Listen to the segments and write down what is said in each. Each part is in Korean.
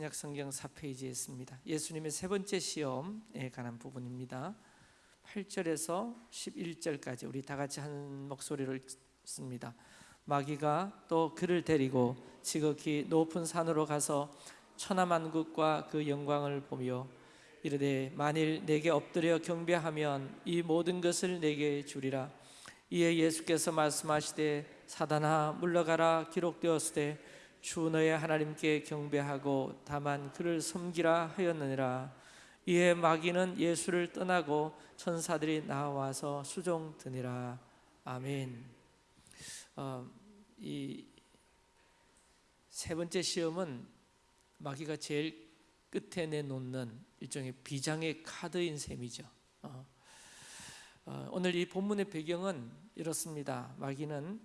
약 성경 4페이지에 있습니다. 예수님의 세 번째 시험에 관한 부분입니다. 8절에서 11절까지 우리 다 같이 한 목소리를 씁니다. 마귀가 또 그를 데리고 지극히 높은 산으로 가서 천하만국과 그 영광을 보며 이르되 만일 내게 엎드려 경배하면 이 모든 것을 내게 주리라. 이에 예수께서 말씀하시되 사단아 물러가라 기록되었으되 주 너의 하나님께 경배하고 다만 그를 섬기라 하였느니라. 이에 마귀는 예수를 떠나고 천사들이 나와서 수종 드니라. 아멘. 어, 이세 번째 시험은 마귀가 제일 끝에 내놓는 일종의 비장의 카드인 셈이죠. 어, 어, 오늘 이 본문의 배경은 이렇습니다. 마귀는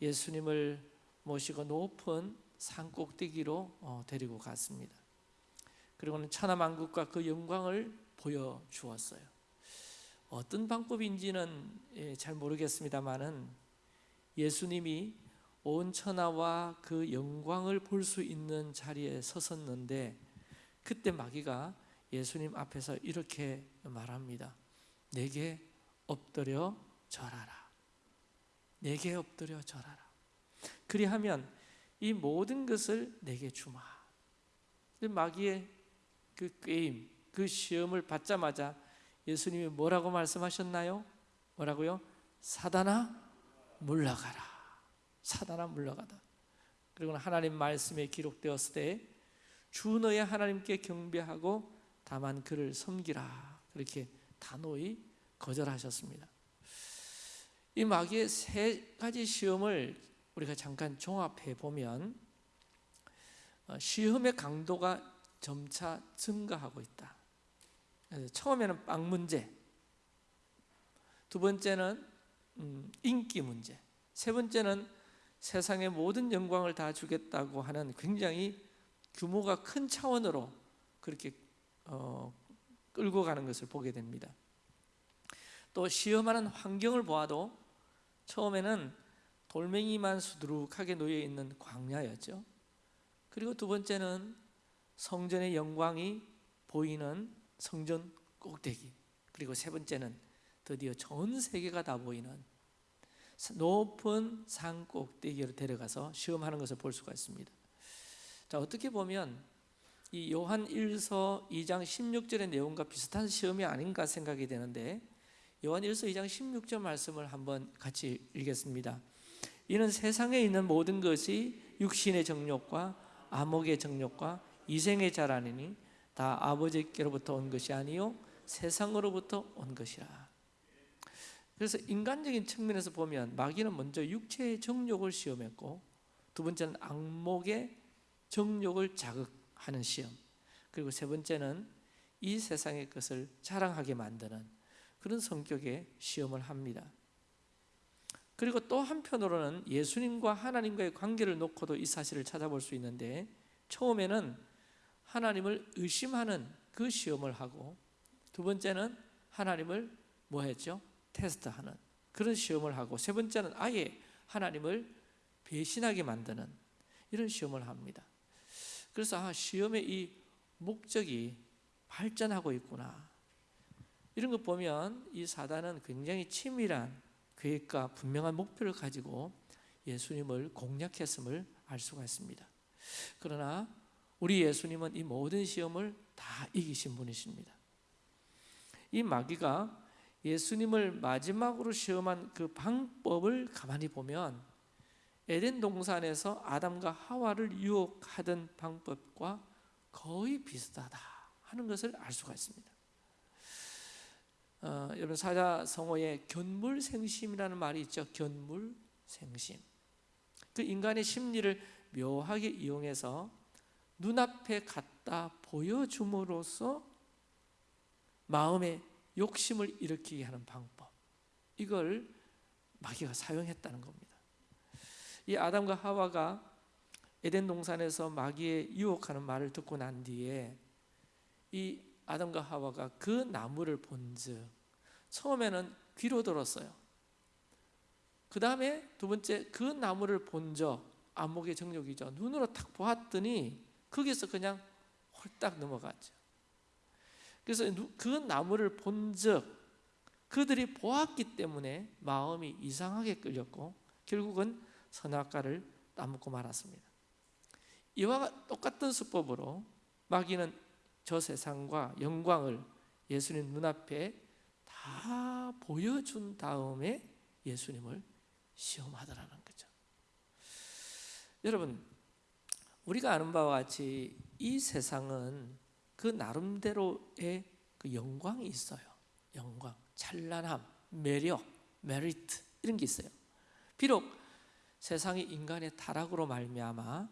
예수님을 모시고 높은 산 꼭대기로 어, 데리고 갔습니다. 그리고는 천하만국과 그 영광을 보여 주었어요. 어떤 방법인지는 예, 잘 모르겠습니다만은 예수님이 온 천하와 그 영광을 볼 수 있는 자리에 섰었는데 그때 마귀가 예수님 앞에서 이렇게 말합니다. 내게 엎드려 절하라. 내게 엎드려 절하라. 그리하면 이 모든 것을 내게 주마. 마귀의 그 게임, 그 시험을 받자마자 예수님이 뭐라고 말씀하셨나요? 뭐라고요? 사단아 물러가라. 사단아 물러가다. 그리고 하나님 말씀에 기록되었을 때 주 너의 하나님께 경배하고 다만 그를 섬기라. 그렇게 단호히 거절하셨습니다. 이 마귀의 세 가지 시험을 우리가 잠깐 종합해 보면 어, 시험의 강도가 점차 증가하고 있다. 처음에는 빵 문제, 두 번째는 음, 인기 문제, 세 번째는 세상의 모든 영광을 다 주겠다고 하는 굉장히 규모가 큰 차원으로 그렇게 어, 끌고 가는 것을 보게 됩니다. 또 시험하는 환경을 보아도 처음에는 돌멩이만 수두룩하게 놓여 있는 광야였죠. 그리고 두 번째는 성전의 영광이 보이는 성전 꼭대기. 그리고 세 번째는 드디어 전 세계가 다 보이는 높은 산 꼭대기로 데려가서 시험하는 것을 볼 수가 있습니다. 자, 어떻게 보면 이 요한 1서 2장 16절의 내용과 비슷한 시험이 아닌가 생각이 되는데 요한 1서 2장 16절 말씀을 한번 같이 읽겠습니다. 이는 세상에 있는 모든 것이 육신의 정욕과 암흑의 정욕과 이생의 자라니니 다 아버지께로부터 온 것이 아니요 세상으로부터 온 것이라. 그래서 인간적인 측면에서 보면 마귀는 먼저 육체의 정욕을 시험했고 두 번째는 악목의 정욕을 자극하는 시험 그리고 세 번째는 이 세상의 것을 자랑하게 만드는 그런 성격의 시험을 합니다. 그리고 또 한편으로는 예수님과 하나님과의 관계를 놓고도 이 사실을 찾아볼 수 있는데 처음에는 하나님을 의심하는 그 시험을 하고 두 번째는 하나님을 뭐 했죠? 테스트하는 그런 시험을 하고 세 번째는 아예 하나님을 배신하게 만드는 이런 시험을 합니다. 그래서 아, 시험의 이 목적이 발전하고 있구나. 이런 거 보면 이 사단은 굉장히 치밀한 계획과 분명한 목표를 가지고 예수님을 공략했음을 알 수가 있습니다. 그러나 우리 예수님은 이 모든 시험을 다 이기신 분이십니다. 이 마귀가 예수님을 마지막으로 시험한 그 방법을 가만히 보면 에덴 동산에서 아담과 하와를 유혹하던 방법과 거의 비슷하다 하는 것을 알 수가 있습니다. 어, 여러분 사자성어에 견물생심이라는 말이 있죠. 견물생심. 그 인간의 심리를 묘하게 이용해서 눈앞에 갖다 보여줌으로써 마음의 욕심을 일으키게 하는 방법. 이걸 마귀가 사용했다는 겁니다. 이 아담과 하와가 에덴 동산에서 마귀의 유혹하는 말을 듣고 난 뒤에 이 아담과 하와가 그 나무를 본즉 처음에는 귀로 들었어요. 그 다음에 두 번째 그 나무를 본적 안목의 정욕이죠. 눈으로 탁 보았더니 거기서 그냥 홀딱 넘어갔죠. 그래서 그 나무를 본적 그들이 보았기 때문에 마음이 이상하게 끌렸고 결국은 선악과를 따먹고 말았습니다. 이와 똑같은 수법으로 마귀는 저 세상과 영광을 예수님 눈앞에 다 보여준 다음에 예수님을 시험하더라는 거죠. 여러분, 우리가 아는 바와 같이 이 세상은 그 나름대로의 그 영광이 있어요. 영광, 찬란함, 매력, 메리트 이런 게 있어요. 비록 세상이 인간의 타락으로 말미암아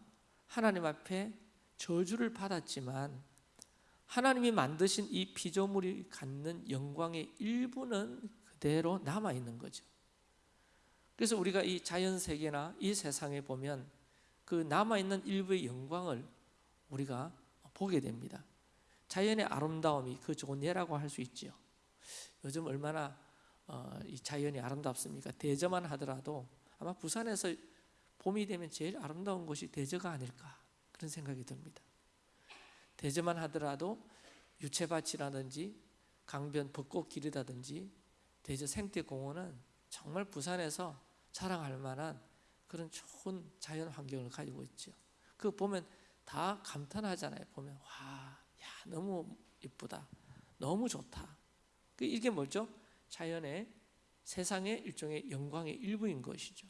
하나님 앞에 저주를 받았지만 하나님이 만드신 이 피조물이 갖는 영광의 일부는 그대로 남아 있는 거죠. 그래서 우리가 이 자연 세계나 이 세상에 보면 그 남아 있는 일부의 영광을 우리가 보게 됩니다. 자연의 아름다움이 그 좋은 예라고 할 수 있지요. 요즘 얼마나 어, 이 자연이 아름답습니까? 대저만 하더라도 아마 부산에서 봄이 되면 제일 아름다운 곳이 대저가 아닐까 그런 생각이 듭니다. 대저만 하더라도 유채밭이라든지 강변 벚꽃 길이라든지 대저 생태공원은 정말 부산에서 자랑할 만한 그런 좋은 자연 환경을 가지고 있죠. 그 보면 다 감탄하잖아요. 보면 와, 야 너무 이쁘다, 너무 좋다. 그 이게 뭐죠? 자연의 세상의 일종의 영광의 일부인 것이죠.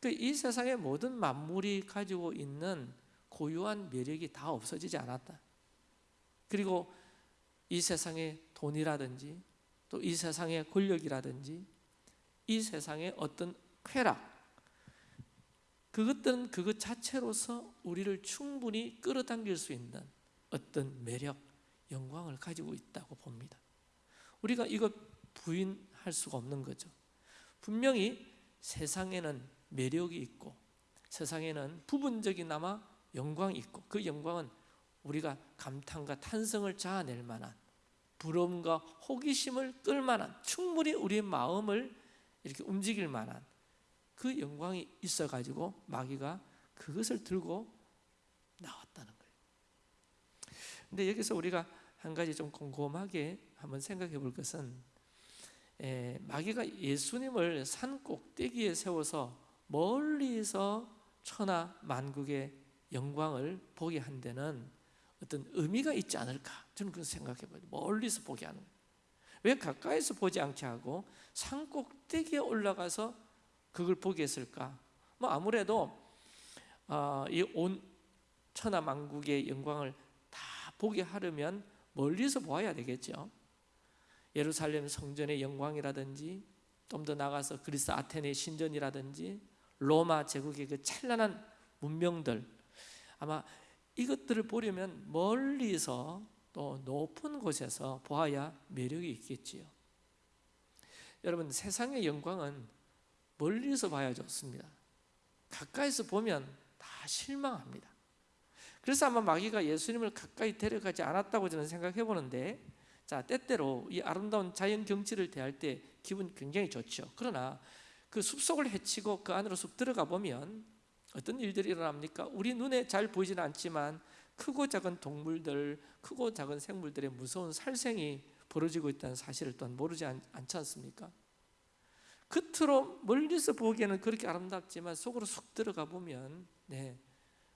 그 이 세상의 모든 만물이 가지고 있는 고유한 매력이 다 없어지지 않았다. 그리고 이 세상의 돈이라든지 또 이 세상의 권력이라든지 이 세상의 어떤 쾌락 그것들은 그것 자체로서 우리를 충분히 끌어당길 수 있는 어떤 매력, 영광을 가지고 있다고 봅니다. 우리가 이거 부인할 수가 없는 거죠. 분명히 세상에는 매력이 있고 세상에는 부분적이나마 영광이 있고 그 영광은 우리가 감탄과 탄성을 자아낼 만한 부러움과 호기심을 끌 만한 충분히 우리의 마음을 이렇게 움직일 만한 그 영광이 있어 가지고 마귀가 그것을 들고 나왔다는 거예요. 근데 여기서 우리가 한 가지 좀 곰곰하게 한번 생각해 볼 것은 에, 마귀가 예수님을 산 꼭대기에 세워서 멀리서 천하 만국의 영광을 보게 한 데는 어떤 의미가 있지 않을까 저는 그런 생각해 봐요. 멀리서 보게 하는 왜 가까이서 보지 않게 하고 산 꼭대기에 올라가서 그걸 보게 했을까? 뭐 아무래도 어, 이온 천하 만국의 영광을 다 보게 하려면 멀리서 보아야 되겠죠. 예루살렘 성전의 영광이라든지 좀 더 나가서 그리스 아테네 신전이라든지 로마 제국의 그 찬란한 문명들 아마 이것들을 보려면 멀리서 또 높은 곳에서 보아야 매력이 있겠지요. 여러분 세상의 영광은 멀리서 봐야 좋습니다. 가까이서 보면 다 실망합니다. 그래서 아마 마귀가 예수님을 가까이 데려가지 않았다고 저는 생각해 보는데 자 때때로 이 아름다운 자연 경치를 대할 때 기분 굉장히 좋죠. 그러나 그 숲속을 헤치고 그 안으로 쑥 들어가 보면 어떤 일들이 일어납니까? 우리 눈에 잘 보이지는 않지만 크고 작은 동물들, 크고 작은 생물들의 무서운 살생이 벌어지고 있다는 사실을 또한 모르지 않, 지 않습니까? 겉으로 멀리서 보기에는 그렇게 아름답지만 속으로 쑥 들어가 보면 네,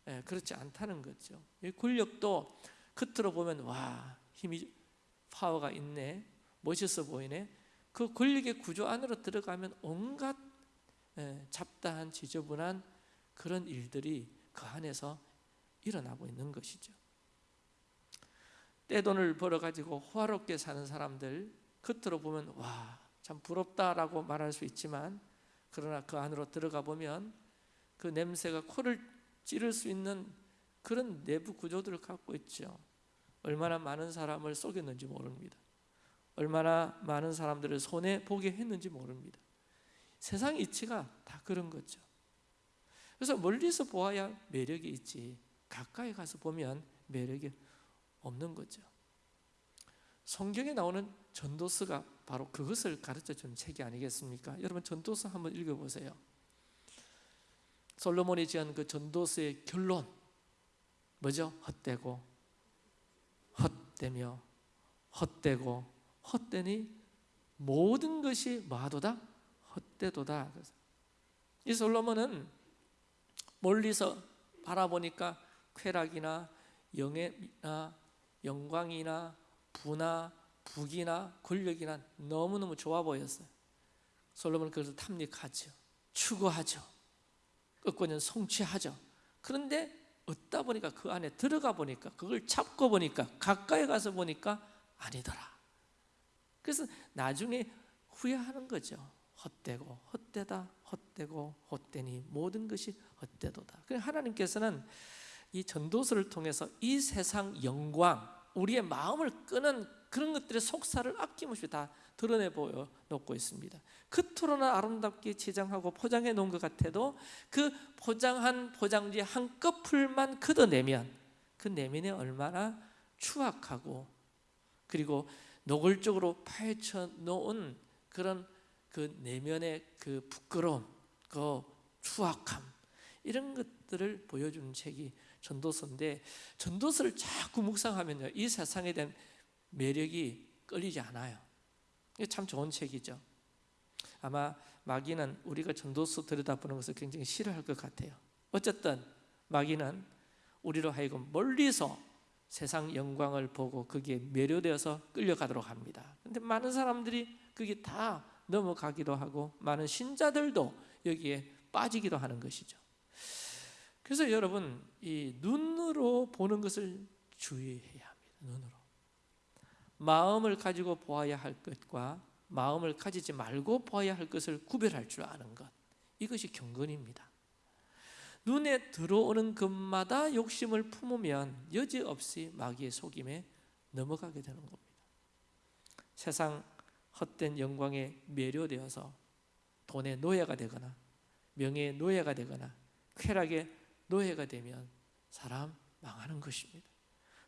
네 그렇지 않다는 거죠. 권력도 겉으로 보면 와 힘이 파워가 있네, 멋있어 보이네. 그 권력의 구조 안으로 들어가면 온갖 네, 잡다한 지저분한 그런 일들이 그 안에서 일어나고 있는 것이죠. 떼돈을 벌어 가지고 호화롭게 사는 사람들 겉으로 보면 와 참 부럽다라고 말할 수 있지만 그러나 그 안으로 들어가 보면 그 냄새가 코를 찌를 수 있는 그런 내부 구조들을 갖고 있죠. 얼마나 많은 사람을 속였는지 모릅니다. 얼마나 많은 사람들을 손해 보게 했는지 모릅니다. 세상 이치가 다 그런 거죠. 그래서 멀리서 보아야 매력이 있지 가까이 가서 보면 매력이 없는 거죠. 성경에 나오는 전도서가 바로 그것을 가르쳐 준 책이 아니겠습니까? 여러분 전도서 한번 읽어 보세요. 솔로몬이 지은 그 전도서의 결론 뭐죠? 헛되고 헛되며 헛되고 헛되니 모든 것이 마도다 헛되도다. 이 솔로몬은 멀리서 바라보니까 쾌락이나 영예나 영광이나 부나 부귀나 권력이나 너무너무 좋아 보였어요. 솔로몬은 그것을 탐닉하죠. 추구하죠. 끝고는 성취하죠. 그런데 얻다 보니까 그 안에 들어가 보니까 그걸 잡고 보니까 가까이 가서 보니까 아니더라. 그래서 나중에 후회하는 거죠. 헛되고 헛되다 헛되고 헛되니 모든 것이 헛되도다. 하나님께서는 이 전도서를 통해서 이 세상 영광, 우리의 마음을 끄는 그런 것들의 속사를 아낌없이 다 드러내 보여 놓고 있습니다. 그토록나 아름답게 지장하고 포장해 놓은 것 같아도 그 포장한 포장지 한 꺼풀만 걷어내면 그 내면에 얼마나 추악하고 그리고 노골적으로 파헤쳐 놓은 그런 그 내면의 그 부끄러움, 그 추악함 이런 것들을 보여주는 책이 전도서인데 전도서를 자꾸 묵상하면요 이 세상에 대한 매력이 끌리지 않아요. 이게 참 좋은 책이죠. 아마 마귀는 우리가 전도서 들여다보는 것을 굉장히 싫어할 것 같아요. 어쨌든 마귀는 우리로 하여금 멀리서 세상 영광을 보고 거기에 매료되어서 끌려가도록 합니다. 근데 많은 사람들이 그게 다 넘어가기도 하고 많은 신자들도 여기에 빠지기도 하는 것이죠. 그래서 여러분 이 눈으로 보는 것을 주의해야 합니다. 눈으로 마음을 가지고 보아야 할 것과 마음을 가지지 말고 보아야 할 것을 구별할 줄 아는 것 이것이 경건입니다. 눈에 들어오는 것마다 욕심을 품으면 여지없이 마귀의 속임에 넘어가게 되는 겁니다. 세상 헛된 영광에 매료되어서 돈의 노예가 되거나 명예의 노예가 되거나 쾌락의 노예가 되면 사람 망하는 것입니다.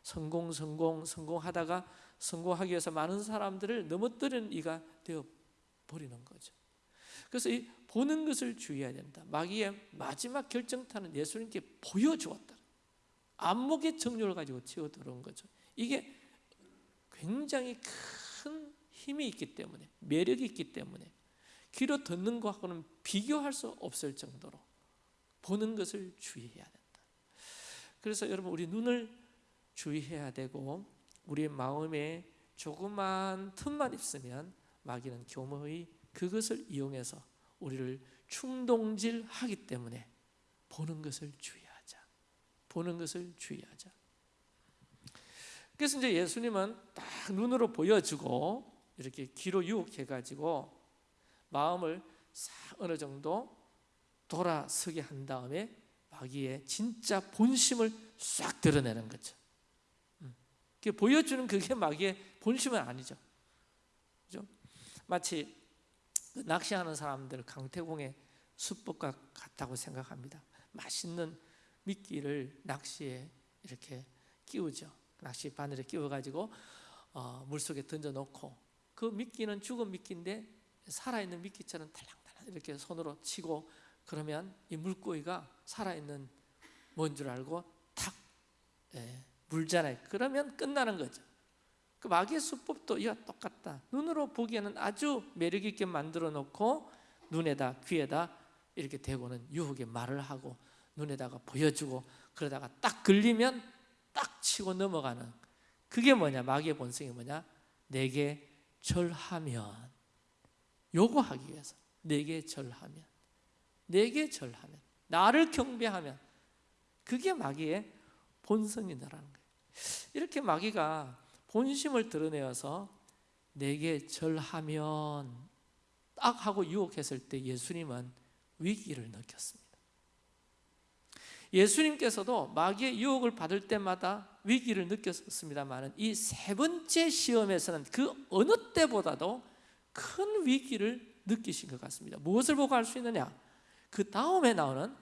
성공 성공 성공하다가 성공하기 위해서 많은 사람들을 넘어뜨리는 이가 되어 버리는 거죠. 그래서 이 보는 것을 주의해야 된다. 마귀의 마지막 결정타는 예수님께 보여주었다. 안목의 정욕을 가지고 치어 들어온 거죠. 이게 굉장히 큰 힘이 있기 때문에 매력이 있기 때문에 귀로 듣는 것하고는 비교할 수 없을 정도로 보는 것을 주의해야 된다. 그래서 여러분 우리 눈을 주의해야 되고 우리의 마음에 조그만 틈만 있으면 마귀는 교묘히 그것을 이용해서 우리를 충동질하기 때문에 보는 것을 주의하자. 보는 것을 주의하자. 그래서 이제 예수님은 딱 눈으로 보여주고 이렇게 귀로 유혹해 가지고 마음을 어느 정도 돌아서게 한 다음에 마귀의 진짜 본심을 싹 드러내는 거죠. 음. 보여주는 그게 마귀의 본심은 아니죠. 그죠? 마치 그 낚시하는 사람들 강태공의 수법과 같다고 생각합니다. 맛있는 미끼를 낚시에 이렇게 끼우죠. 낚시 바늘에 끼워가지고 어, 물 속에 던져 놓고 그 미끼는 죽은 미끼인데 살아있는 미끼처럼 달랑달랑 이렇게 손으로 치고 그러면 이 물고기가 살아있는 뭔 줄 알고 탁 예, 물잖아요. 그러면 끝나는 거죠. 그 마귀의 수법도 이와 똑같다. 눈으로 보기에는 아주 매력 있게 만들어 놓고 눈에다 귀에다 이렇게 대고는 유혹의 말을 하고 눈에다가 보여주고 그러다가 딱 걸리면 딱 치고 넘어가는 그게 뭐냐 마귀의 본성이 뭐냐 내게 절하면 요구하기 위해서 내게 절하면 내게 절하면 나를 경배하면 그게 마귀의 본성이다라는 거예요 이렇게 마귀가 본심을 드러내어서 내게 절하면 딱 하고 유혹했을 때 예수님은 위기를 느꼈습니다. 예수님께서도 마귀의 유혹을 받을 때마다 위기를 느꼈습니다만 이 세 번째 시험에서는 그 어느 때보다도 큰 위기를 느끼신 것 같습니다. 무엇을 보고 알 수 있느냐? 그 다음에 나오는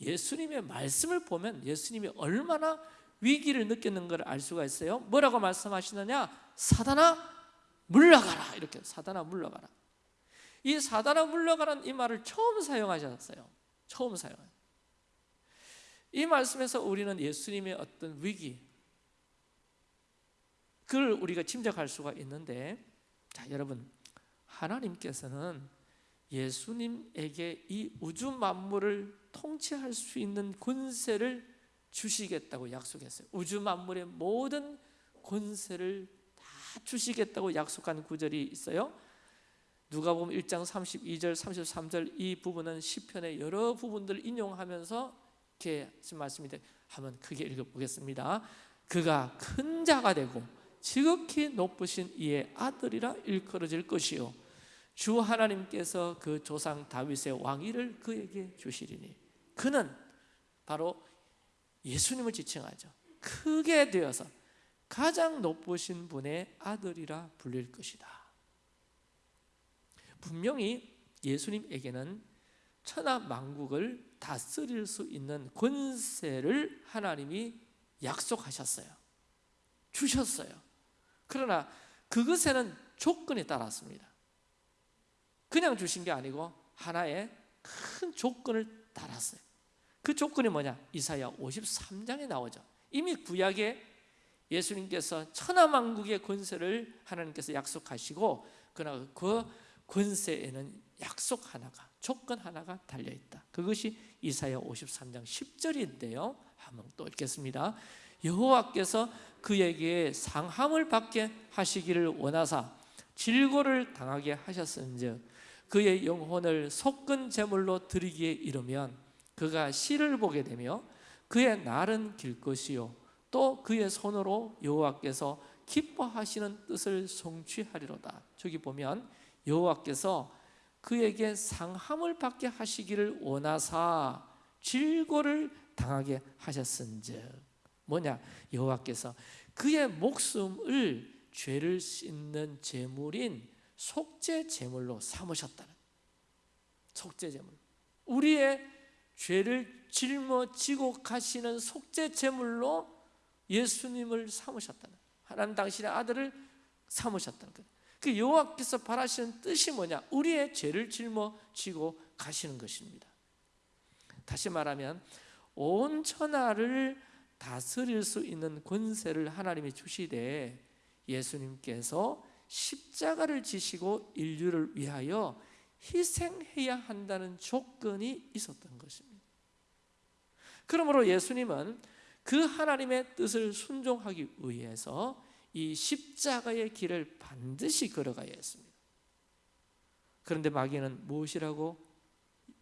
예수님의 말씀을 보면 예수님이 얼마나 위기를 느꼈는 걸 알 수가 있어요. 뭐라고 말씀하시느냐? 사단아 물러가라. 이렇게 사단아 물러가라. 이 사단아 물러가라는 이 말을 처음 사용하셨어요. 처음 사용. 이 말씀에서 우리는 예수님의 어떤 위기, 그걸 우리가 짐작할 수가 있는데 자 여러분 하나님께서는 예수님에게 이 우주 만물을 통치할 수 있는 권세를 주시겠다고 약속했어요. 우주 만물의 모든 권세를 다 주시겠다고 약속한 구절이 있어요. 누가 보면 1장 32절, 33절 이 부분은 시편의 여러 부분들을 인용하면서 이렇게 말씀인데 한번 크게 읽어보겠습니다. 그가 큰 자가 되고 지극히 높으신 이의 아들이라 일컬어질 것이요 주 하나님께서 그 조상 다윗의 왕위를 그에게 주시리니 그는 바로 예수님을 지칭하죠. 크게 되어서 가장 높으신 분의 아들이라 불릴 것이다. 분명히 예수님에게는 천하 만국을 다스릴 수 있는 권세를 하나님이 약속하셨어요. 주셨어요. 그러나 그것에는 조건이 따랐습니다. 그냥 주신 게 아니고 하나의 큰 조건을 달았어요. 그 조건이 뭐냐? 이사야 53장에 나오죠. 이미 구약에 예수님께서 천하만국의 권세를 하나님께서 약속하시고 그러나 그 권세에는 약속 하나가 조건 하나가 달려 있다. 그것이 이사야 53장 10절인데요. 한번 또 읽겠습니다. 여호와께서 그에게 상함을 받게 하시기를 원하사 질고를 당하게 하셨은즉 그의 영혼을 속근 제물로 드리기에 이르면 그가 시를 보게 되며 그의 날은 길 것이요 또 그의 손으로 여호와께서 기뻐하시는 뜻을 성취하리로다. 저기 보면 여호와께서 그에게 상함을 받게 하시기를 원하사 질고를 당하게 하셨은즉. 뭐냐? 여호와께서 그의 목숨을 죄를 씻는 제물인 속죄 제물로 삼으셨다는. 속죄 제물. 우리의 죄를 짊어지고 가시는 속죄 제물로 예수님을 삼으셨다는. 하나님 당신의 아들을 삼으셨다는 것. 그 여호와께서 바라시는 뜻이 뭐냐? 우리의 죄를 짊어지고 가시는 것입니다. 다시 말하면 온 천하를 다스릴 수 있는 권세를 하나님이 주시되 예수님께서 십자가를 지시고 인류를 위하여 희생해야 한다는 조건이 있었던 것입니다. 그러므로 예수님은 그 하나님의 뜻을 순종하기 위해서 이 십자가의 길을 반드시 걸어가야 했습니다. 그런데 마귀는 무엇이라고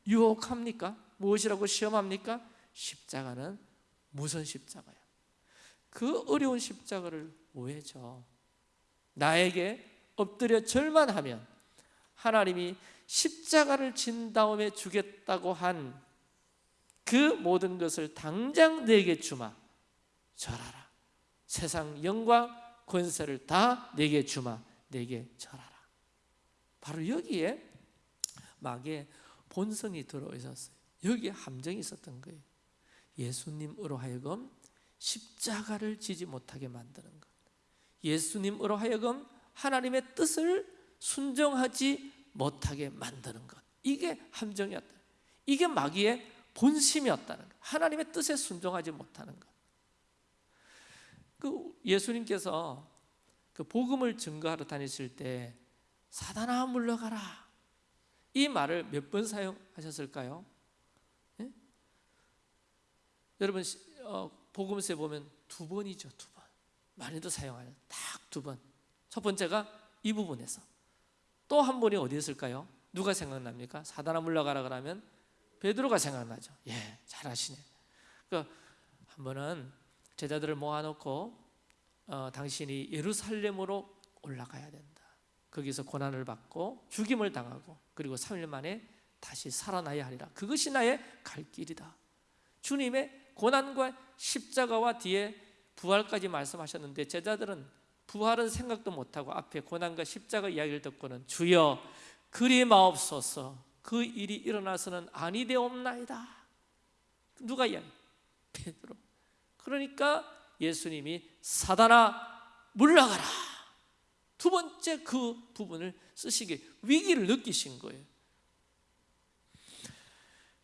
유혹합니까? 무엇이라고 시험합니까? 십자가는 무슨 십자가야? 그 어려운 십자가를 왜 져? 나에게 엎드려 절만하면 하나님이 십자가를 진 다음에 주겠다고 한 그 모든 것을 당장 내게 주마 절하라 세상 영광 권세를 다 내게 주마 내게 절하라. 바로 여기에 마귀의 본성이 들어 있었어요. 여기에 함정이 있었던 거예요. 예수님으로 하여금 십자가를 지지 못하게 만드는 것. 예수님으로 하여금 하나님의 뜻을 순종하지 못하게 만드는 것. 이게 함정이었다. 이게 마귀의 본심이었다는 것. 하나님의 뜻에 순종하지 못하는 것 그 예수님께서 그 복음을 증거하러 다니실 때 사단아 물러가라 이 말을 몇 번 사용하셨을까요? 예? 여러분 어, 복음서에 보면 두 번이죠 두 번. 많이도 사용하는 딱 두 번. 첫 번째가 이 부분에서 또 한 번이 어디 있을까요? 누가 생각납니까? 사단아 물러가라 그러면 베드로가 생각나죠. 예, 잘하시네. 그한 번은 제자들을 모아놓고 어, 당신이 예루살렘으로 올라가야 된다. 거기서 고난을 받고 죽임을 당하고 그리고 3일 만에 다시 살아나야 하리라. 그것이 나의 갈 길이다. 주님의 고난과 십자가와 뒤에 부활까지 말씀하셨는데 제자들은 부활은 생각도 못하고 앞에 고난과 십자가 이야기를 듣고는 주여 그리 마옵소서 그 일이 일어나서는 아니 되옵나이다 누가 이야기? 베드로 그러니까 예수님이 사단아 물러가라 두 번째 그 부분을 쓰시기 위기를 느끼신 거예요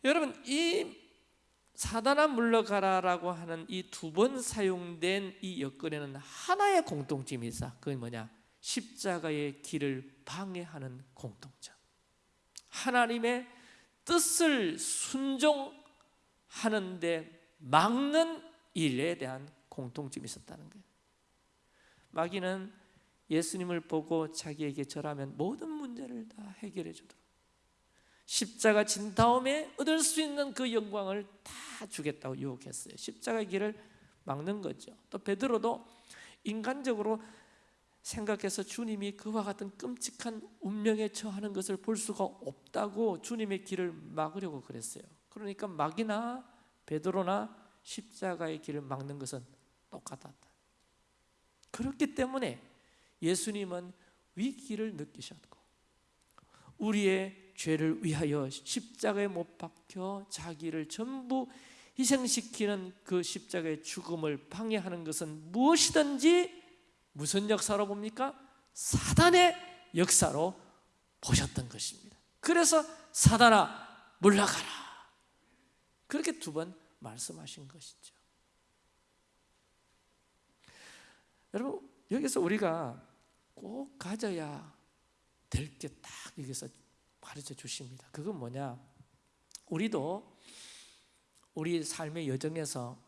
여러분 이 사단아 물러가라라고 하는 이 두 번 사용된 이 여건에는 하나의 공통점이 있어. 그게 뭐냐? 십자가의 길을 방해하는 공통점. 하나님의 뜻을 순종하는데 막는 일에 대한 공통점이 있었다는 거예요. 마귀는 예수님을 보고 자기에게 절하면 모든 문제를 다 해결해 주도록 십자가 진 다음에 얻을 수 있는 그 영광을 다 주겠다고 유혹했어요. 십자가의 길을 막는 거죠. 또 베드로도 인간적으로 생각해서 주님이 그와 같은 끔찍한 운명에 처하는 것을 볼 수가 없다고 주님의 길을 막으려고 그랬어요. 그러니까 마귀나 베드로나 십자가의 길을 막는 것은 똑같았다. 그렇기 때문에 예수님은 위기를 느끼셨고 우리의 죄를 위하여 십자가에 못 박혀 자기를 전부 희생시키는 그 십자가의 죽음을 방해하는 것은 무엇이든지 무슨 역사로 봅니까? 사단의 역사로 보셨던 것입니다. 그래서 사단아 물러가라. 그렇게 두번 말씀하신 것이죠. 여러분 여기서 우리가 꼭 가져야 될 게 딱 여기서 가르쳐 주십니다. 그건 뭐냐? 우리도 우리 삶의 여정에서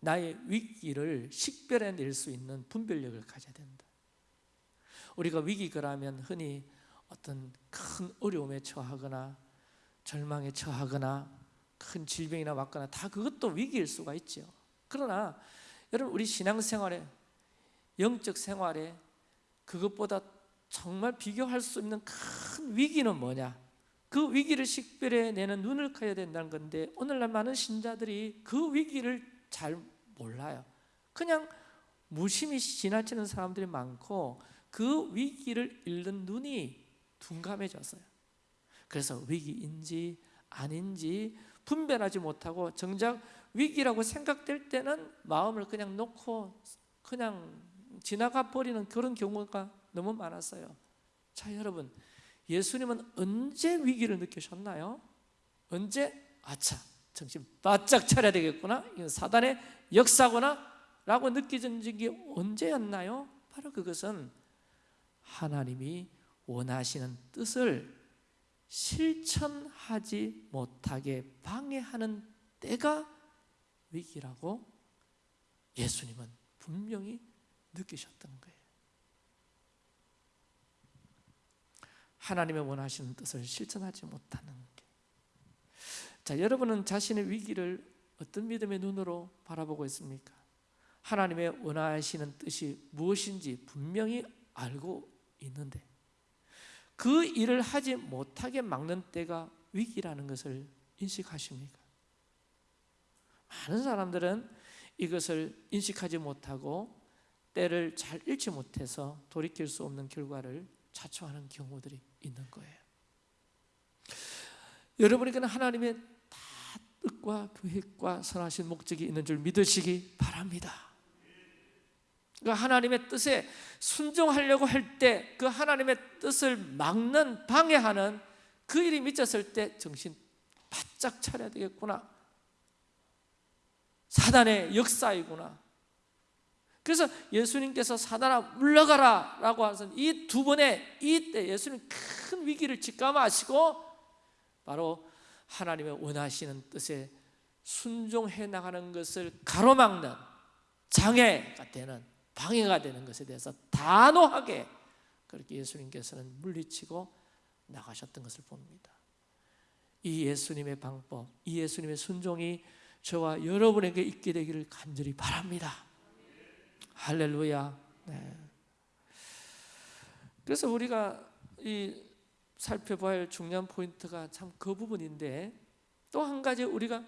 나의 위기를 식별해낼 수 있는 분별력을 가져야 된다. 우리가 위기가라면 흔히 어떤 큰 어려움에 처하거나 절망에 처하거나 큰 질병이나 왔거나 다 그것도 위기일 수가 있죠. 그러나 여러분 우리 신앙생활에 영적 생활에 그것보다 정말 비교할 수 없는 큰 위기는 뭐냐? 그 위기를 식별해 내는 눈을 커야 된다는 건데 오늘날 많은 신자들이 그 위기를 잘 몰라요. 그냥 무심히 지나치는 사람들이 많고 그 위기를 잃는 눈이 둔감해졌어요. 그래서 위기인지 아닌지 분별하지 못하고 정작 위기라고 생각될 때는 마음을 그냥 놓고 그냥 지나가 버리는 그런 경우가 너무 많았어요. 자, 여러분, 예수님은 언제 위기를 느끼셨나요? 언제 아차, 정신 바짝 차려야 되겠구나. 이건 사단의 역사구나 라고 느껴진 적이 언제였나요? 바로 그것은 하나님이 원하시는 뜻을 실천하지 못하게 방해하는 때가 위기라고 예수님은 분명히 느끼셨던 거예요. 하나님의 원하시는 뜻을 실천하지 못하는 게. 자, 여러분은 자신의 위기를 어떤 믿음의 눈으로 바라보고 있습니까? 하나님의 원하시는 뜻이 무엇인지 분명히 알고 있는데 그 일을 하지 못하게 막는 때가 위기라는 것을 인식하십니까? 많은 사람들은 이것을 인식하지 못하고 때를 잘 잃지 못해서 돌이킬 수 없는 결과를 자초하는 경우들이 있는 거예요. 여러분에게는 하나님의 다 뜻과 계획과 선하신 목적이 있는 줄 믿으시기 바랍니다. 그러니까 하나님의 뜻에 순종하려고 할 때 그 하나님의 뜻을 막는 방해하는 그 일이 미쳤을 때 정신 바짝 차려야 되겠구나. 사단의 역사이구나. 그래서 예수님께서 사단아 물러가라 라고 하신 이 두 번의 이때 예수님 큰 위기를 직감하시고 바로 하나님의 원하시는 뜻에 순종해 나가는 것을 가로막는 장애가 되는 방해가 되는 것에 대해서 단호하게 그렇게 예수님께서는 물리치고 나가셨던 것을 봅니다. 이 예수님의 방법, 이 예수님의 순종이 저와 여러분에게 있게 되기를 간절히 바랍니다. 할렐루야. 네. 그래서 우리가 이 살펴봐야 할 중요한 포인트가 참 그 부분인데 또 한 가지 우리가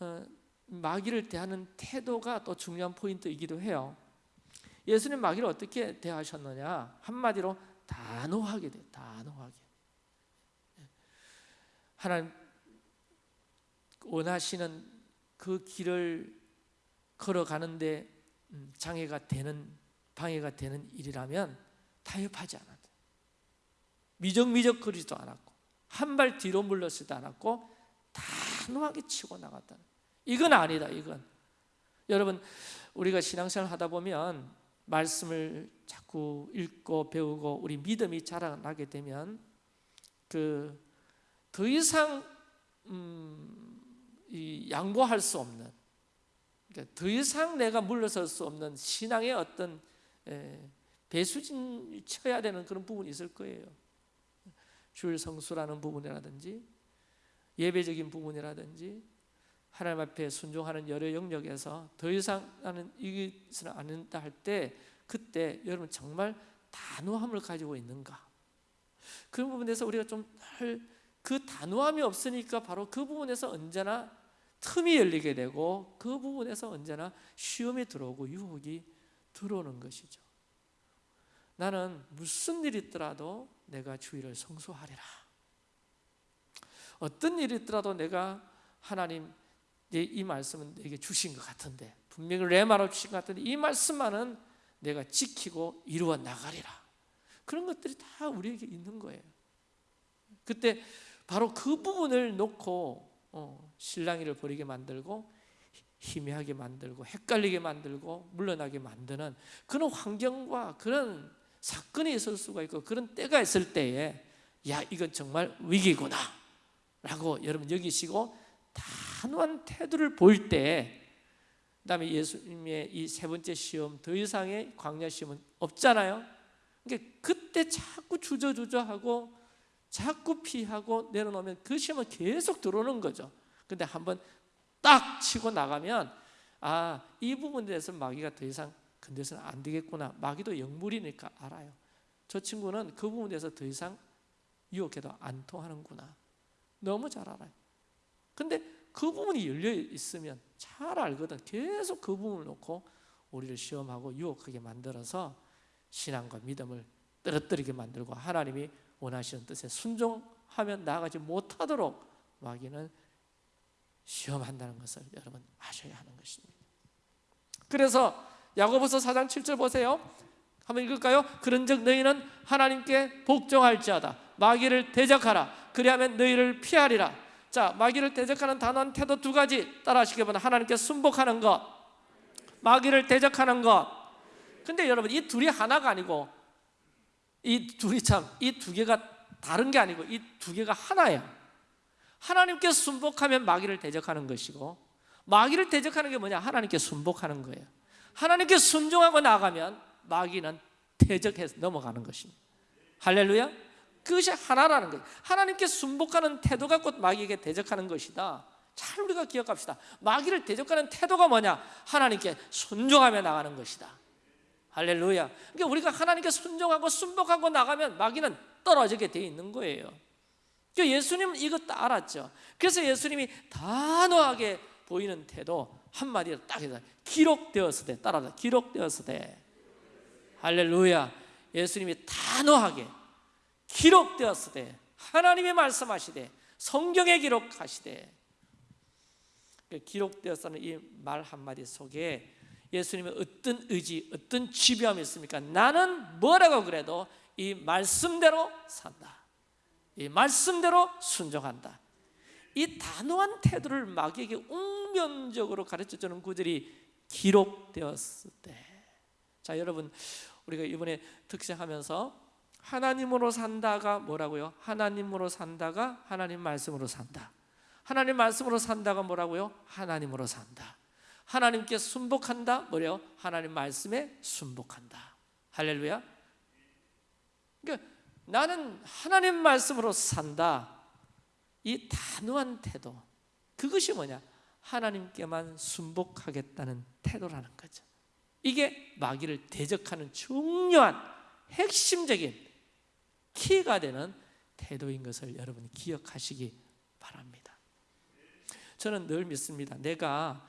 어, 마귀를 대하는 태도가 또 중요한 포인트이기도 해요. 예수님 마귀를 어떻게 대하셨느냐? 한마디로 단호하게 돼, 단호하게. 하나님 원하시는 그 길을 걸어가는데 음, 장애가 되는 방해가 되는 일이라면 타협하지 않았다. 미적미적거리지도 않았고 한 발 뒤로 물러서지도 않았고 단호하게 치고 나갔다. 이건 아니다. 이건 여러분 우리가 신앙생활 하다 보면 말씀을 자꾸 읽고 배우고 우리 믿음이 자라나게 되면 그 더 이상 음, 이 양보할 수 없는 그러니까 더 이상 내가 물러설 수 없는 신앙의 어떤 에, 배수진 쳐야 되는 그런 부분이 있을 거예요. 주일 성수라는 부분이라든지 예배적인 부분이라든지 하나님 앞에 순종하는 여러 영역에서 더 이상 나는 안 된다 할 때 그때 여러분 정말 단호함을 가지고 있는가? 그런 부분에서 우리가 좀그 단호함이 없으니까 바로 그 부분에서 언제나 틈이 열리게 되고 그 부분에서 언제나 시험이 들어오고 유혹이 들어오는 것이죠. 나는 무슨 일이 있더라도 내가 주의를 성수하리라. 어떤 일이 있더라도 내가 하나님 이 말씀은 내게 주신 것 같은데 분명히 레마로 주신 것 같은데 이 말씀만은 내가 지키고 이루어 나가리라. 그런 것들이 다 우리에게 있는 거예요. 그때 바로 그 부분을 놓고 어, 신랑이를 버리게 만들고 희미하게 만들고 헷갈리게 만들고 물러나게 만드는 그런 환경과 그런 사건이 있을 수가 있고 그런 때가 있을 때에 야 이건 정말 위기구나 라고 여러분 여기시고 단호한 태도를 보일 때 그다음에 예수님의 이 세 번째 시험 더 이상의 광야 시험은 없잖아요. 그러니까 그때 자꾸 주저주저하고 자꾸 피하고 내려놓으면 그 시험은 계속 들어오는 거죠. 근데 한번 딱 치고 나가면 아 이 부분에 대해서 마귀가 더 이상 건드서는 안 되겠구나. 마귀도 영물이니까 알아요. 저 친구는 그 부분에 대해서 더 이상 유혹해도 안 통하는구나. 너무 잘 알아요. 근데 그 부분이 열려 있으면 잘 알거든 계속 그 부분을 놓고 우리를 시험하고 유혹하게 만들어서 신앙과 믿음을 떨어뜨리게 만들고 하나님이 원하시는 뜻에 순종하면 나아가지 못하도록 마귀는 시험한다는 것을 여러분 아셔야 하는 것입니다. 그래서 야고보서 4장 7절 보세요. 한번 읽을까요? 그런즉 너희는 하나님께 복종할지어다. 마귀를 대적하라. 그리하면 너희를 피하리라. 자, 마귀를 대적하는 단호한 태도 두 가지 따라하시기 바랍니다. 하나님께 순복하는 것, 마귀를 대적하는 것. 근데 여러분 이 둘이 하나가 아니고 이 둘이 참 이 두 개가 다른 게 아니고 이 두 개가 하나예요. 하나님께 순복하면 마귀를 대적하는 것이고 마귀를 대적하는 게 뭐냐? 하나님께 순복하는 거예요. 하나님께 순종하고 나가면 마귀는 대적해서 넘어가는 것입니다. 할렐루야. 그것이 하나라는 거예요. 하나님께 순복하는 태도가 곧 마귀에게 대적하는 것이다. 잘 우리가 기억합시다. 마귀를 대적하는 태도가 뭐냐? 하나님께 순종하며 나가는 것이다. 할렐루야. 그러니까 우리가 하나님께 순종하고 순복하고 나가면 마귀는 떨어지게 돼 있는 거예요. 그러니까 예수님은 이것도 알았죠. 그래서 예수님이 단호하게 보이는 태도 한마디로 딱 해서 기록되었을 때 따라서 기록되었을 때 할렐루야. 예수님이 단호하게 기록되었을 때 하나님이 말씀하시되 성경에 기록하시되 그 기록되었다는 이 말 한마디 속에 예수님의 어떤 의지, 어떤 지배함이 있습니까? 나는 뭐라고 그래도 이 말씀대로 산다. 이 말씀대로 순종한다. 이 단호한 태도를 마귀에게 웅변적으로 가르쳐 주는 구절이 기록되었을 때. 자, 여러분 우리가 이번에 특색하면서 하나님으로 산다가 뭐라고요? 하나님으로 산다가 하나님 말씀으로 산다. 하나님 말씀으로 산다가 뭐라고요? 하나님으로 산다. 하나님께 순복한다. 뭐래요? 하나님 말씀에 순복한다. 할렐루야. 그러니까 나는 하나님 말씀으로 산다. 이 단호한 태도. 그것이 뭐냐? 하나님께만 순복하겠다는 태도라는 거죠. 이게 마귀를 대적하는 중요한 핵심적인 키가 되는 태도인 것을 여러분 기억하시기 바랍니다. 저는 늘 믿습니다. 내가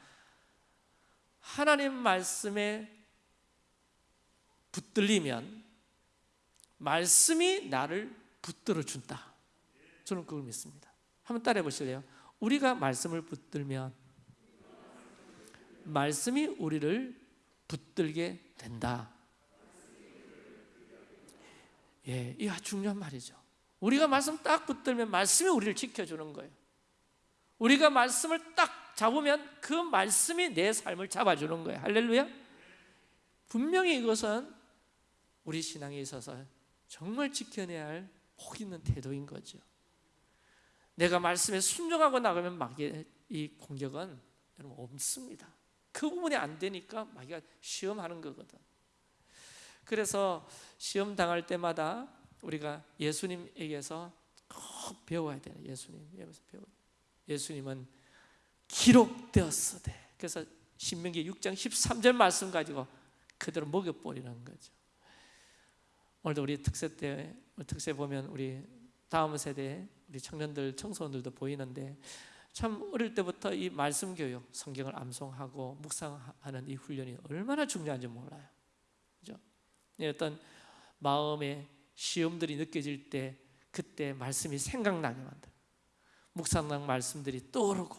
하나님 말씀에 붙들리면 말씀이 나를 붙들어 준다. 저는 그걸 믿습니다. 한번 따라해 보실래요? 우리가 말씀을 붙들면 말씀이 우리를 붙들게 된다. 예, 이 아주 중요한 말이죠. 우리가 말씀 딱 붙들면 말씀이 우리를 지켜주는 거예요. 우리가 말씀을 딱 잡으면 그 말씀이 내 삶을 잡아주는 거예요. 할렐루야. 분명히 이것은 우리 신앙에 있어서 정말 지켜내야 할복 있는 태도인 거죠. 내가 말씀에 순종하고 나가면 마귀의 이 공격은 없습니다. 그 부분이 안 되니까 마귀가 시험하는 거거든. 그래서 시험 당할 때마다 우리가 예수님에게서 꼭 배워야 돼요. 예수님에게서 배워. 예수님은 기록되었으되. 그래서 신명기 6장 13절 말씀 가지고 그대로 먹여버리는 거죠. 오늘도 우리 특세 때 특세 보면 우리 다음 세대 우리 청년들 청소년들도 보이는데 참 어릴 때부터 이 말씀 교육, 성경을 암송하고 묵상하는 이 훈련이 얼마나 중요한지 몰라요. 그죠? 어떤 마음의 시험들이 느껴질 때 그때 말씀이 생각나게 만들. 묵상랑 말씀들이 떠오르고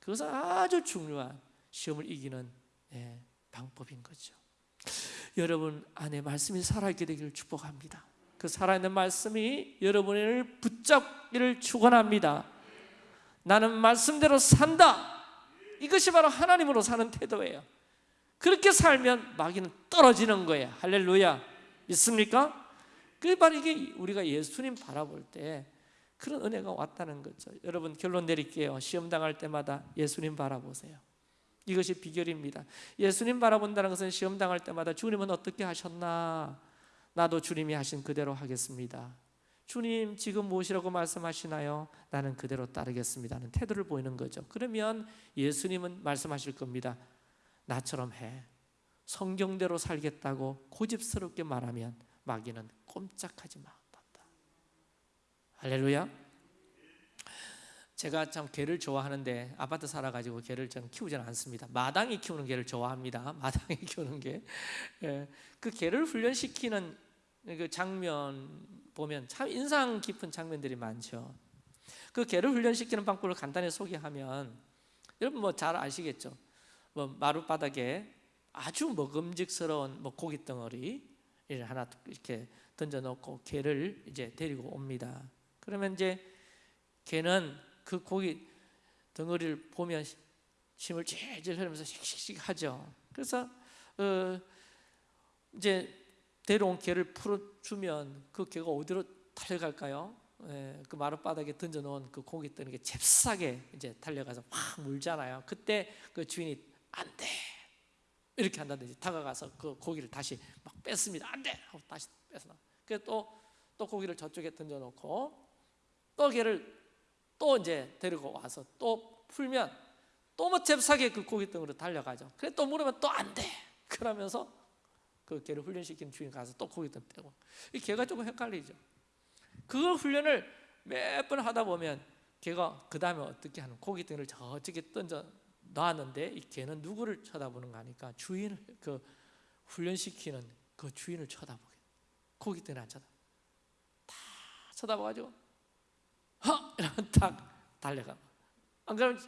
그것은 아주 중요한 시험을 이기는 예, 방법인 거죠. 여러분 안에 말씀이 살아있게 되기를 축복합니다. 그 살아있는 말씀이 여러분을 붙잡기를 축원합니다. 나는 말씀대로 산다. 이것이 바로 하나님으로 사는 태도예요. 그렇게 살면 마귀는 떨어지는 거예요. 할렐루야. 믿습니까? 그게 바로 이게 우리가 예수님 바라볼 때 그런 은혜가 왔다는 거죠. 여러분 결론 내릴게요. 시험 당할 때마다 예수님 바라보세요. 이것이 비결입니다. 예수님 바라본다는 것은 시험 당할 때마다 주님은 어떻게 하셨나? 나도 주님이 하신 그대로 하겠습니다. 주님 지금 무엇이라고 말씀하시나요? 나는 그대로 따르겠습니다는 태도를 보이는 거죠. 그러면 예수님은 말씀하실 겁니다. 나처럼 해. 성경대로 살겠다고 고집스럽게 말하면 마귀는 꼼짝하지 마. 할렐루야. 제가 참 개를 좋아하는데 아파트 살아가지고 개를 저는 키우지는 않습니다. 마당이 키우는 개를 좋아합니다. 마당이 키우는 개. 예, 그 개를 훈련시키는 그 장면 보면 참 인상 깊은 장면들이 많죠. 그 개를 훈련시키는 방법을 간단히 소개하면 여러분 뭐 잘 아시겠죠. 뭐 마룻바닥에 아주 먹음직스러운 뭐 고기 덩어리 하나 이렇게 던져놓고 개를 이제 데리고 옵니다. 그러면 이제 개는 그 고기 덩어리를 보면 침을 질질 흘리면서 씩씩씩 하죠. 그래서 어 이제 데려온 개를 풀어주면 그 개가 어디로 달려갈까요? 예, 그 마룻바닥에 던져놓은 그 고기 뜨는 게 잽싸게 이제 달려가서 확 물잖아요. 그때 그 주인이 안 돼. 이렇게 한다든지 다가가서 그 고기를 다시 막 뺐습니다. 안 돼! 하고 다시 뺏어. 그래서 또, 또 고기를 저쪽에 던져놓고 또 개를 또 이제 데리고 와서 또 풀면 또뭐 잽싸게 그 등으로 달려가죠. 그래 또 물으면 또 안 돼. 그러면서 그 개를 훈련시킨 주인 가서 또등 떼고 이 개가 조금 헷갈리죠. 그걸 훈련을 몇 번 하다 보면 개가 그 다음에 어떻게 하는 등을 저쪽에 던져 놨는데 이 개는 누구를 쳐다보는 거 하니까 주인을 그 훈련시키는 그 주인을 쳐다보게. 고기 등을 안 쳐다 다 쳐다봐가지고 허 이러면 딱 달려가. 안 그러면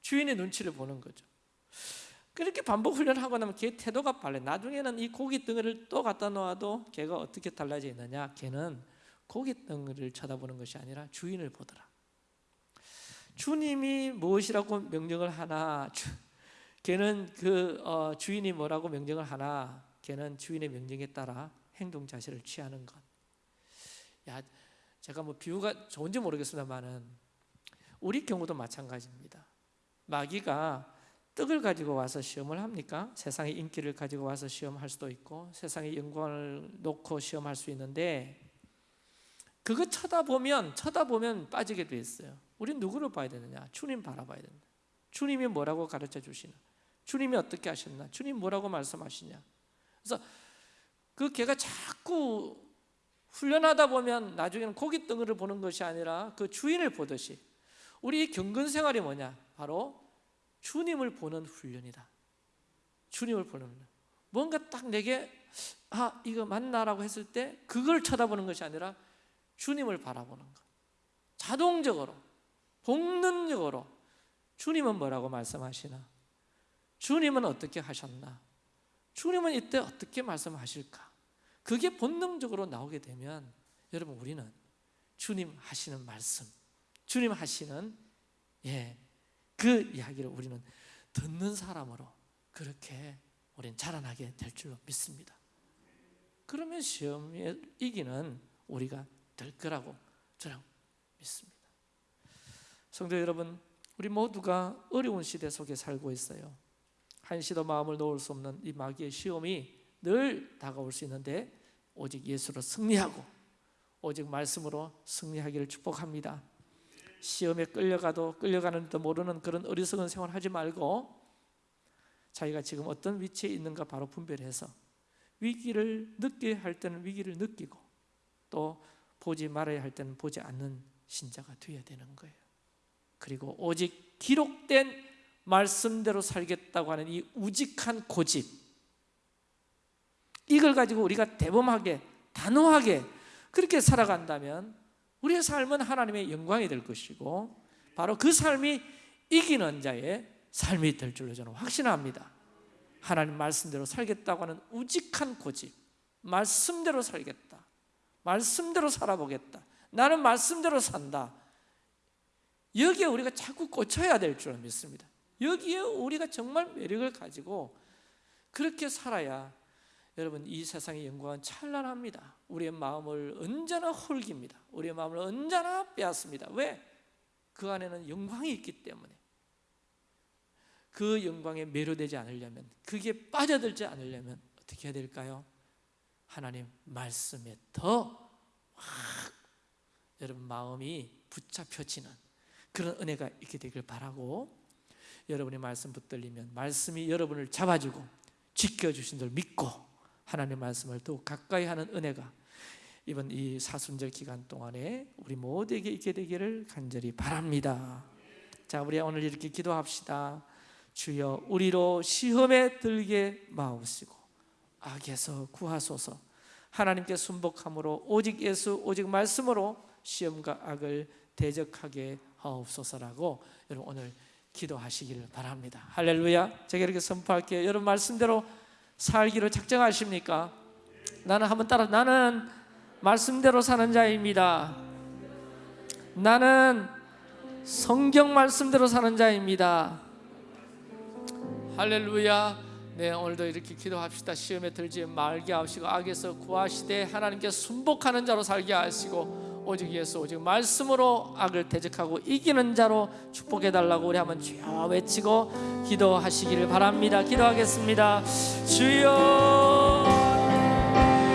주인의 눈치를 보는 거죠. 그렇게 반복 훈련하고 나면 개 태도가 빨래 나중에는 이 고기 덩어리를 또 갖다 놓아도 개가 어떻게 달라져 있느냐? 개는 고기 덩어리를 쳐다보는 것이 아니라 주인을 보더라 주님이 무엇이라고 명령을 하나 걔는 그 어, 주인이 뭐라고 명령을 하나 걔는 주인의 명령에 따라 행동 자세를 취하는 것. 야, 제가 뭐 비유가 좋은지 모르겠습니다만은 우리 경우도 마찬가지입니다. 마귀가 떡을 가지고 와서 시험을 합니까? 세상의 인기를 가지고 와서 시험할 수도 있고 세상의 영광을 놓고 시험할 수 있는데 그거 쳐다보면 쳐다보면 빠지게 돼 있어요. 우리 누구를 봐야 되느냐? 주님 바라봐야 된다. 주님이 뭐라고 가르쳐 주시나? 주님이 어떻게 하셨나? 주님 뭐라고 말씀하시냐? 그래서 그 개가 자꾸 훈련하다 보면 나중에는 고기 덩어리를 보는 것이 아니라 그 주인을 보듯이 우리 경건 생활이 뭐냐? 바로 주님을 보는 훈련이다. 주님을 보는 훈련. 뭔가 딱 내게 아 이거 맞나라고 했을 때 그걸 쳐다보는 것이 아니라 주님을 바라보는 것. 자동적으로 본능적으로 주님은 뭐라고 말씀하시나? 주님은 어떻게 하셨나? 주님은 이때 어떻게 말씀하실까? 그게 본능적으로 나오게 되면 여러분 우리는 주님 하시는 말씀, 주님 하시는 예, 그 이야기를 우리는 듣는 사람으로 그렇게 우리는 자라나게 될 줄로 믿습니다. 그러면 시험에 이기는 우리가 될 거라고 저는 믿습니다. 성도 여러분, 우리 모두가 어려운 시대 속에 살고 있어요. 한시도 마음을 놓을 수 없는 이 마귀의 시험이 늘 다가올 수 있는데 오직 예수로 승리하고 오직 말씀으로 승리하기를 축복합니다. 시험에 끌려가도 끌려가는지도 모르는 그런 어리석은 생활하지 말고 자기가 지금 어떤 위치에 있는가 바로 분별해서 위기를 느껴야 할 때는 위기를 느끼고 또 보지 말아야 할 때는 보지 않는 신자가 되어야 되는 거예요. 그리고 오직 기록된 말씀대로 살겠다고 하는 이 우직한 고집 이걸 가지고 우리가 대범하게 단호하게 그렇게 살아간다면 우리의 삶은 하나님의 영광이 될 것이고 바로 그 삶이 이기는 자의 삶이 될 줄로 저는 확신합니다. 하나님 말씀대로 살겠다고 하는 우직한 고집, 말씀대로 살겠다, 말씀대로 살아보겠다, 나는 말씀대로 산다. 여기에 우리가 자꾸 꽂혀야 될 줄 믿습니다. 여기에 우리가 정말 매력을 가지고 그렇게 살아야 여러분 이 세상의 영광은 찬란합니다. 우리의 마음을 언제나 홀깁니다. 우리의 마음을 언제나 빼앗습니다. 왜? 그 안에는 영광이 있기 때문에. 그 영광에 매료되지 않으려면 그게 빠져들지 않으려면 어떻게 해야 될까요? 하나님 말씀에 더 확 여러분 마음이 붙잡혀지는 그런 은혜가 있게 되길 바라고 여러분의 말씀 붙들리면 말씀이 여러분을 잡아주고 지켜주신 줄 믿고 하나님의 말씀을 더욱 가까이 하는 은혜가 이번 이 사순절 기간 동안에 우리 모두에게 있게 되기를 간절히 바랍니다. 자 우리 오늘 이렇게 기도합시다. 주여 우리로 시험에 들게 마옵시고 악에서 구하소서. 하나님께 순복함으로 오직 예수 오직 말씀으로 시험과 악을 대적하게 하옵소서라고 여러분 오늘 기도하시기를 바랍니다. 할렐루야. 제가 이렇게 선포할게요. 여러분 말씀대로 살기로 작정하십니까? 나는 한번 따라 나는 말씀대로 사는 자입니다. 나는 성경 말씀대로 사는 자입니다. 할렐루야. 네 오늘도 이렇게 기도합시다. 시험에 들지 말게 하시고 악에서 구하시되 하나님께 순복하는 자로 살게 하시고 오직 예수 오직 말씀으로 악을 대적하고 이기는 자로 축복해 달라고 우리 한번 주여 외치고 기도하시기를 바랍니다. 기도하겠습니다. 주여